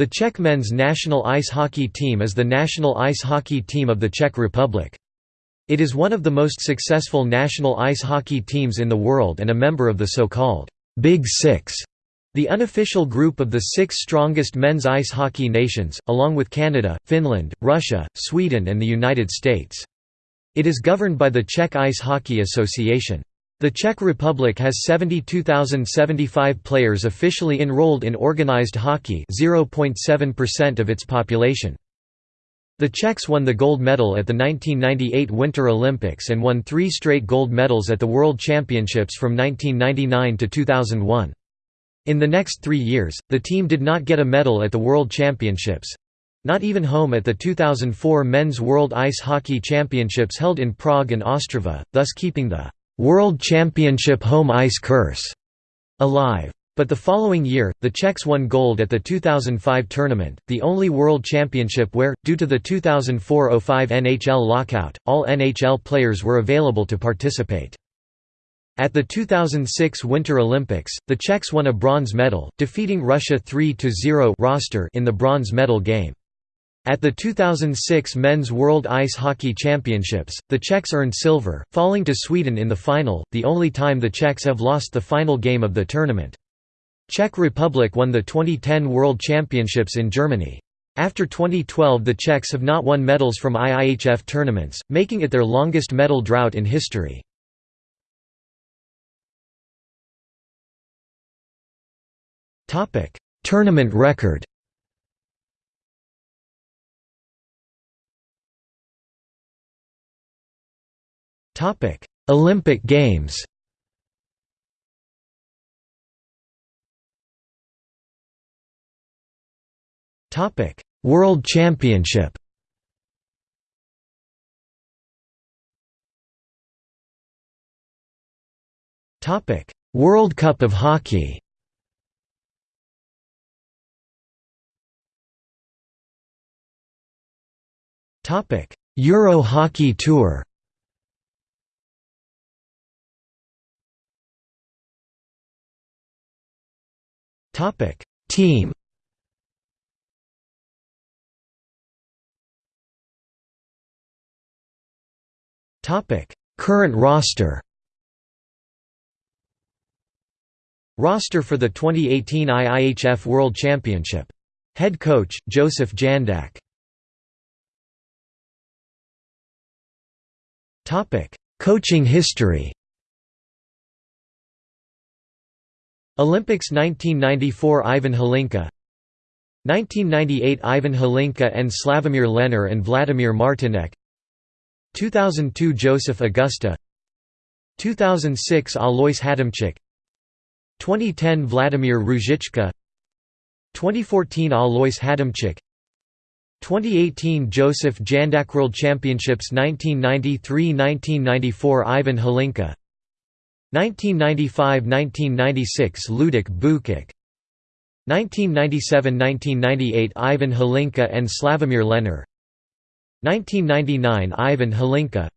The Czech men's national ice hockey team is the national ice hockey team of the Czech Republic. It is one of the most successful national ice hockey teams in the world and a member of the so-called Big Six, the unofficial group of the six strongest men's ice hockey nations, along with Canada, Finland, Russia, Sweden and the United States. It is governed by the Czech Ice Hockey Association. The Czech Republic has 72,075 players officially enrolled in organized hockey 0.7% of its population. The Czechs won the gold medal at the 1998 Winter Olympics and won three straight gold medals at the World Championships from 1999 to 2001. In the next three years, the team did not get a medal at the World Championships—not even home at the 2004 Men's World Ice Hockey Championships held in Prague and Ostrava, thus keeping the World Championship home ice curse alive. But the following year, the Czechs won gold at the 2005 tournament, the only world championship where, due to the 2004–05 NHL lockout, all NHL players were available to participate. At the 2006 Winter Olympics, the Czechs won a bronze medal, defeating Russia 3–0 roster in the bronze medal game. At the 2006 Men's World Ice Hockey Championships, the Czechs earned silver, falling to Sweden in the final, the only time the Czechs have lost the final game of the tournament. Czech Republic won the 2010 World Championships in Germany. After 2012 the Czechs have not won medals from IIHF tournaments, making it their longest medal drought in history. Tournament record Topic: Olympic Games. Topic: World Championship. Topic: World Cup of Hockey. Topic: Euro Hockey Tour. Topic: Team. Topic: Current roster. Roster for the 2018 IIHF World Championship. Head coach Josef Jandač. Coaching history. Olympics 1994 Ivan Hlinka 1998 Ivan Hlinka and Slavomir Lener and Vladimir Martinec 2002 Josef Augusta 2006 Alois Hadamczik 2010 Vladimir Ruzicka 2014 Alois Hadamczik 2018 Josef Jandač World Championships 1993–1994 Ivan Hlinka 1995–1996 Luděk Bukač. 1997–1998 Ivan Hlinka and Slavomir Lener 1999 Ivan Hlinka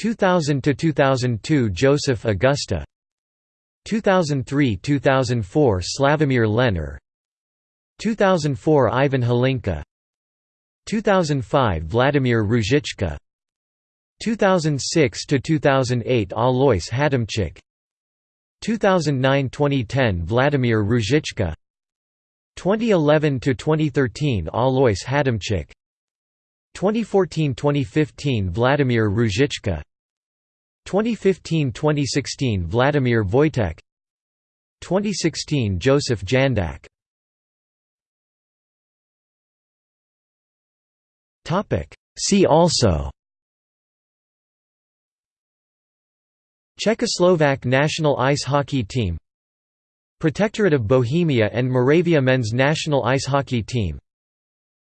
2000–2002 Josef Augusta. 2003–2004 Slavomir Lener 2004 Ivan Hlinka 2005 Vladimir Ruzicka 2006 to 2008 Alois Hadamczik 2009-2010 Vladimir Ruzicka 2011 to 2013 Alois Hadamczik 2014-2015 Vladimir Ruzicka 2015-2016 Vladimir Vůjtek. 2016 Josef Jandač. Topic. See also Czechoslovak national ice hockey team Protectorate of Bohemia and Moravia men's national ice hockey team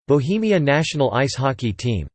Bohemia national ice hockey team